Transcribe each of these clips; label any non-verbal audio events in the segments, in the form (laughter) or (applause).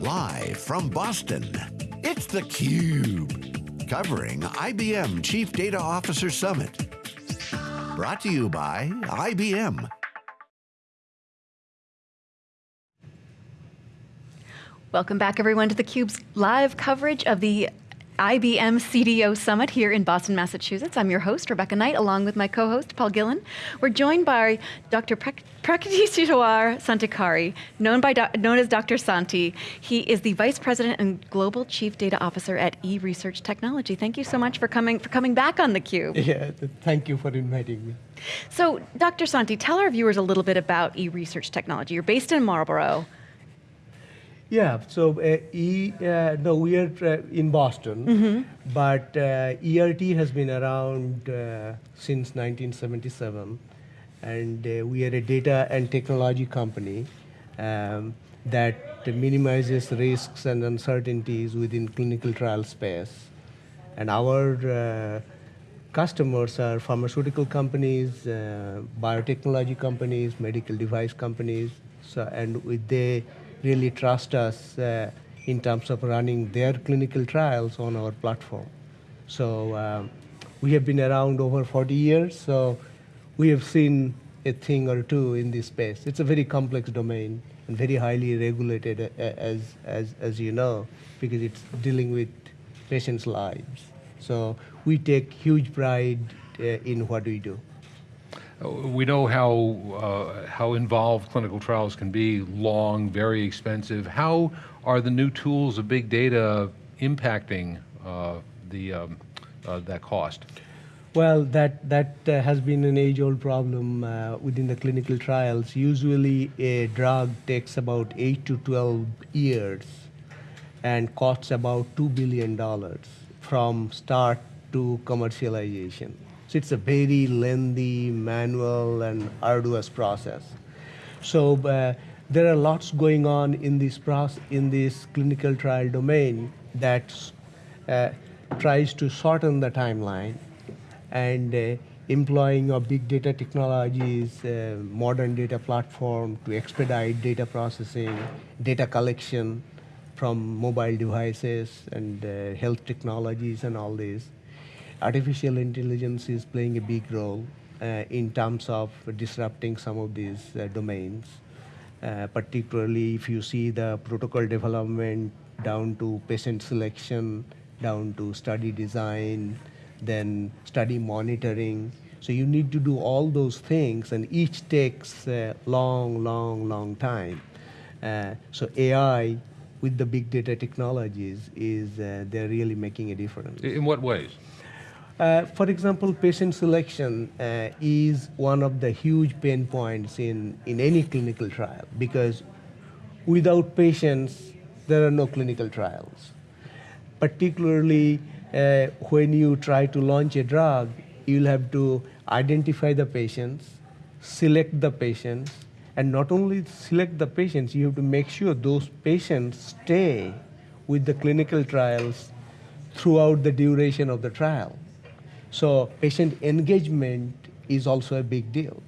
Live from Boston, it's theCUBE. Covering IBM Chief Data Officer Summit. Brought to you by IBM. Welcome back everyone to theCUBE's live coverage of the IBM CDO Summit here in Boston, Massachusetts. I'm your host, Rebecca Knight, along with my co-host, Paul Gillin. We're joined by Dr. Prakriteswar Santikary, known, by known as Dr. Santi. He is the Vice President and Global Chief Data Officer at eResearch Technology. Thank you so much for coming, for coming back on theCUBE. Yeah, thank you for inviting me. So, Dr. Santi, tell our viewers a little bit about eResearch Technology. You're based in Marlborough. Yeah, so uh, e, uh, no, we are uh, in Boston, mm -hmm. but uh, ERT has been around uh, since 1977, and uh, we are a data and technology company um, that minimizes risks and uncertainties within clinical trial space. And our customers are pharmaceutical companies, biotechnology companies, medical device companies, so, and with they really trust us uh, in terms of running their clinical trials on our platform. So um, we have been around over 40 years, so we have seen a thing or two in this space. It's a very complex domain and very highly regulated, uh, as, as, as you know, because it's dealing with patients' lives. So we take huge pride uh, in what we do. We know how, uh, how involved clinical trials can be, long, very expensive. How are the new tools of big data impacting uh, the, um, uh, that cost? Well, that, that uh, has been an age-old problem uh, within the clinical trials. Usually a drug takes about 8 to 12 years and costs about $2 billion from start to commercialization. So it's a very lengthy, manual, and arduous process. So uh, there are lots going on in this process, in this clinical trial domain that uh, tries to shorten the timeline and uh, employing of big data technologies, uh, modern data platform to expedite data processing, data collection from mobile devices and uh, health technologies and all this artificial intelligence is playing a big role uh, in terms of disrupting some of these uh, domains. Uh, particularly if you see the protocol development down to patient selection, down to study design, then study monitoring. So you need to do all those things and each takes a long, long, long time. Uh, so AI with the big data technologies is uh, they're really making a difference. In what ways? Uh, for example, patient selection uh, is one of the huge pain points in, in any clinical trial because without patients, there are no clinical trials. Particularly uh, when you try to launch a drug, you'll have to identify the patients, select the patients, and not only select the patients, you have to make sure those patients stay with the clinical trials throughout the duration of the trial. So patient engagement is also a big deal.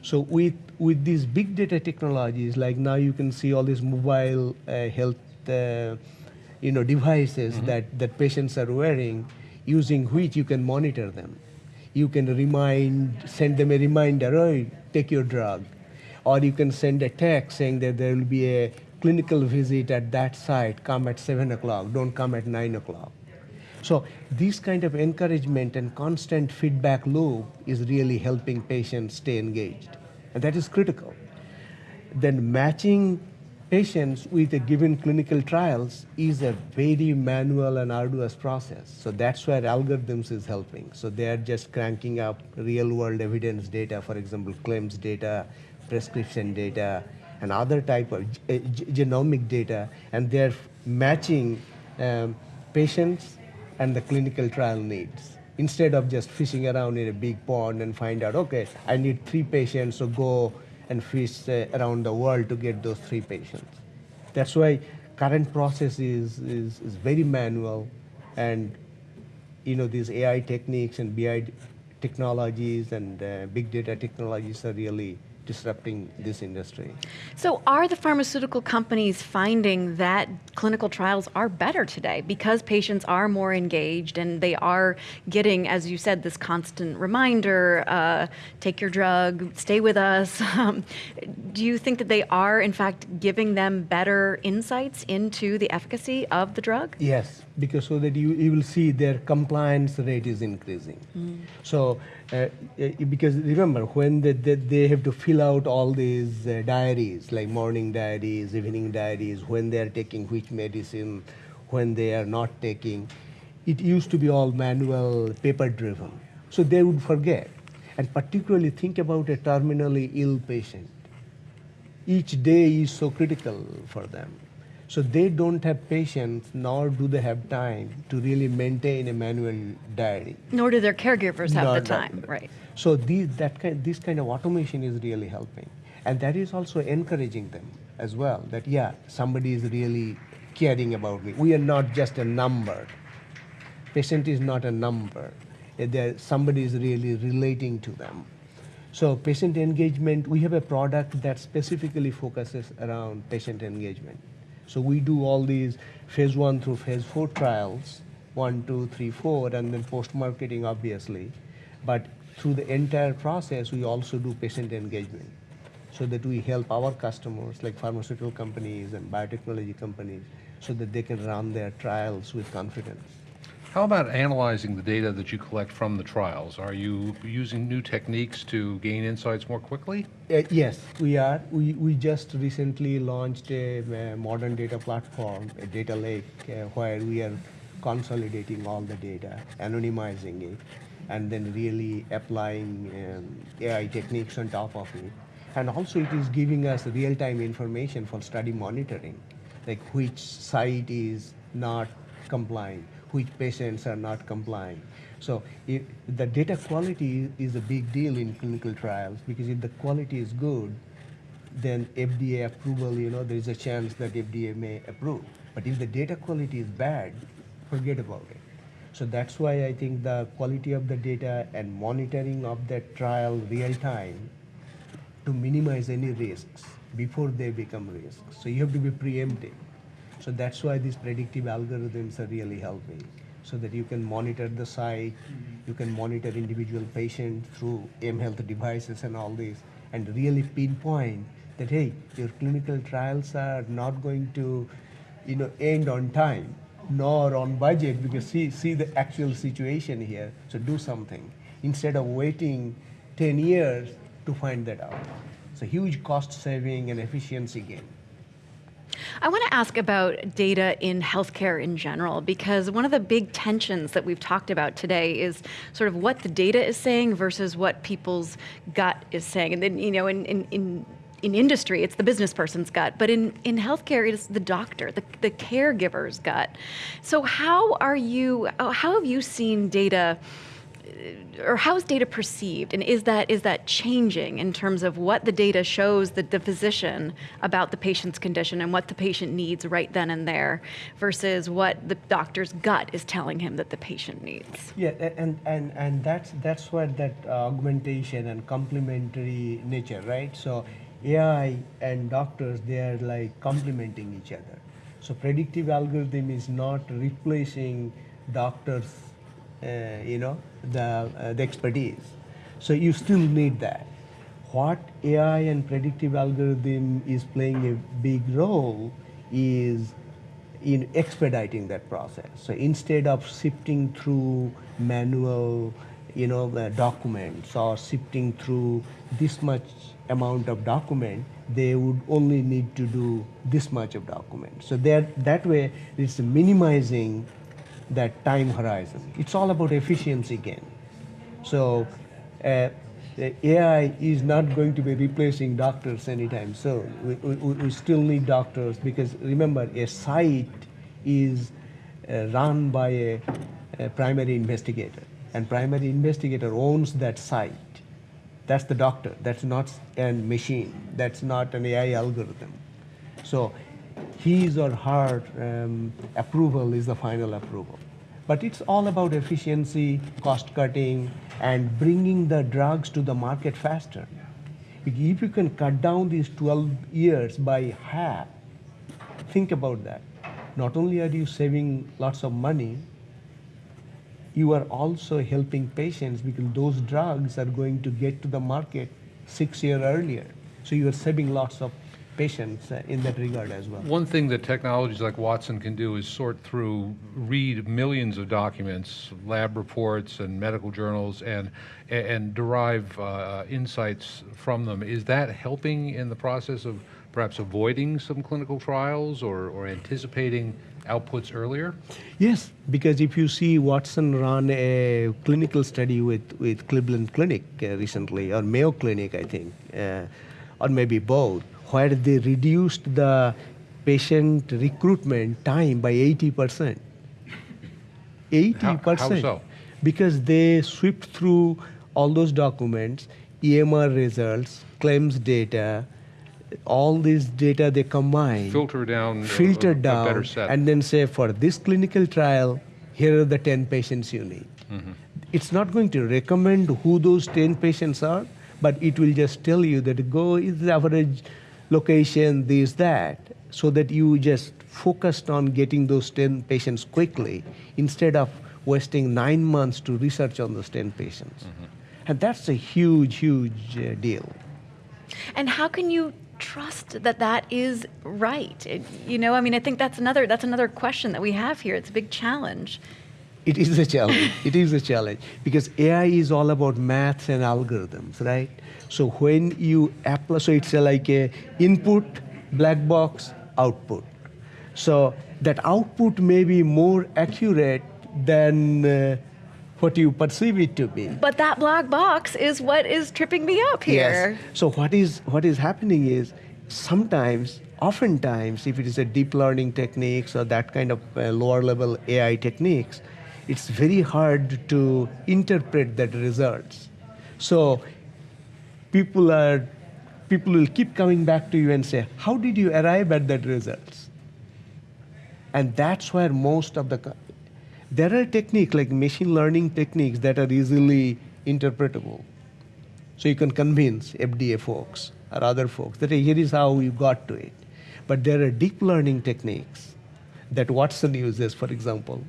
So with, with these big data technologies, like now you can see all these mobile uh, health uh, you know, devices mm -hmm. that, that patients are wearing, using which you can monitor them. You can remind, send them a reminder, oh, take your drug. Or you can send a text saying that there will be a clinical visit at that site, come at seven o'clock, don't come at nine o'clock. So this kind of encouragement and constant feedback loop is really helping patients stay engaged. And that is critical. Then matching patients with a given clinical trials is a very manual and arduous process. So that's where algorithms is helping. So they're just cranking up real world evidence data, for example, claims data, prescription data, and other type of genomic data, and they're matching um, patients and the clinical trial needs. Instead of just fishing around in a big pond and find out, okay, I need three patients, so go and fish uh, around the world to get those three patients. That's why current process is, is, is very manual and you know, these AI techniques and BI technologies and uh, big data technologies are really disrupting this industry. So, are the pharmaceutical companies finding that clinical trials are better today because patients are more engaged and they are getting, as you said, this constant reminder uh, take your drug, stay with us? (laughs) Um, do you think that they are, in fact, giving them better insights into the efficacy of the drug? Yes, because so that you, you will see their compliance rate is increasing. So, uh, uh, because remember, when they, they, they have to fill out all these uh, diaries, like morning diaries, evening diaries, when they are taking which medicine, when they are not taking, it used to be all manual, paper driven. So they would forget. And particularly think about a terminally ill patient each day is so critical for them. So they don't have patience, nor do they have time to really maintain a manual diary. Nor do their caregivers have Nor the time, right? So these, that kind, this kind of automation is really helping. And that is also encouraging them as well, that yeah, somebody is really caring about me. We are not just a number. Patient is not a number. Eh, there- Somebody is really relating to them. So patient engagement, we have a product that specifically focuses around patient engagement. So we do all these phase one through phase four trials, one, two, three, four, and then post-marketing, obviously. But through the entire process, we also do patient engagement so that we help our customers, like pharmaceutical companies and biotechnology companies, so that they can run their trials with confidence. How about analyzing the data that you collect from the trials? Are you using new techniques to gain insights more quickly? Uh, yes, we are. We, we just recently launched a, uh modern data platform, a data lake, uh, where we are consolidating all the data, anonymizing it, and then really applying um, AI techniques on top of it. And also, it is giving us real-time information for study monitoring, like which site is not complying, which patients are not complying. So if the data quality is a big deal in clinical trials because if the quality is good, then FDA approval, you know, there is a chance that FDA may approve. But if the data quality is bad, forget about it. So that's why I think the quality of the data and monitoring of that trial real time to minimize any risks before they become risks. So you have to be preemptive. So that's why these predictive algorithms are really helping. So that you can monitor the site, you can monitor individual patient through mHealth devices and all this, and really pinpoint that hey, your clinical trials are not going to, you know, end on time nor on budget because see see the actual situation here. So do something instead of waiting 10 years to find that out. A huge cost saving and efficiency gain. I want to ask about data in healthcare in general because one of the big tensions that we've talked about today is sort of what the data is saying versus what people's gut is saying. And then, you know, in, in, in in industry, it's the business person's gut, but in, in healthcare, it's the doctor, the, the caregiver's gut. So, how are you, how have you seen data? Or how is data perceived, and is that is that changing in terms of what the data shows the, the physician about the patient's condition and what the patient needs right then and there, versus what the doctor's gut is telling him that the patient needs? Yeah, and, and, and that's, that's where that augmentation and complementary nature, right? So AI and doctors, they are like complementing each other. So predictive algorithm is not replacing doctors, you know, the, uh, the expertise. So you still need that. What AI and predictive algorithm is playing a big role is in expediting that process. So instead of sifting through manual, you know, uh, documents or sifting through this much amount of document, they would only need to do this much of document. So that that way, it's minimizing that time horizon. It's all about efficiency gain. So uh, the AI is not going to be replacing doctors anytime soon. We, we, we still need doctors because remember, a site is uh, run by a, a primary investigator, and primary investigator owns that site. That's the doctor. That's not a machine. That's not an AI algorithm. So his or her um, approval is the final approval. But it's all about efficiency, cost cutting, and bringing the drugs to the market faster. If you can cut down these 12 years by half, think about that. Not only are you saving lots of money, you are also helping patients because those drugs are going to get to the market six years earlier. So you are saving lots of patients uh, in that regard as well. One thing that technologies like Watson can do is sort through, read millions of documents, lab reports and medical journals, and, and derive uh, insights from them. Is that helping in the process of perhaps avoiding some clinical trials or, or anticipating outputs earlier? Yes, because if you see Watson run a clinical study with, with Cleveland Clinic uh, recently, or Mayo Clinic, I think, uh, or maybe both, where they reduced the patient recruitment time by 80%. 80%. How- how so? Because they swept through all those documents, EMR results, claims data, all this data they combine Filter down a- a- filter a down set. and then say for this clinical trial here are the 10 patients you need Mm-hmm. it's not going to recommend who those 10 patients are but it will just tell you that go is the average location this that so that you just focused on getting those 10 patients quickly instead of wasting nine months to research on those 10 patients Mm-hmm. and that's a huge huge uh, deal And how can you trust that that is right? It- you know, I mean, I think that's another that's another question that we have here. It's a big challenge. It is a challenge. it is a challenge because AI is all about maths and algorithms, right? So when you apply, so it's like a input, black box, output. So that output may be more accurate than uh, what you perceive it to be. But that black box is what is tripping me up here. Yes. So what is what is happening is sometimes, oftentimes, if it is a deep learning techniques or that kind of uh, lower level AI techniques, it's very hard to interpret that results. So people are people will keep coming back to you and say, "How did you arrive at that results?" And that's where most of the there are techniques like machine learning techniques that are easily interpretable. So you can convince FDA folks or other folks that "Hey, here is how you got to it. But there are deep learning techniques that Watson uses, for example.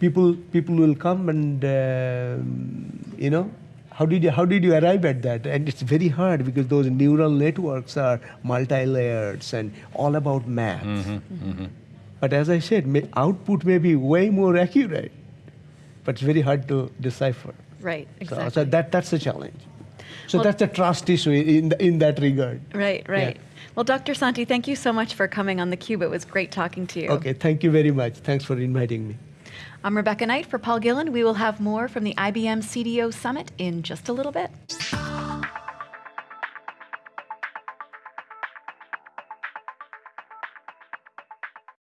People, people will come and, um, you know, how did, you, how did you arrive at that? And it's very hard because those neural networks are multi-layered and all about math. But as I said, may, output may be way more accurate, but it's very hard to decipher. Right, So- exactly. So, that, that's a challenge. So Well- that's a trust issue in, in that regard. Right, right. Well, Dr. Santi, thank you so much for coming on theCUBE. It was great talking to you. Okay, thank you very much. Thanks for inviting me. I'm Rebecca Knight for Paul Gillin. We will have more from the IBM CDO Summit in just a little bit.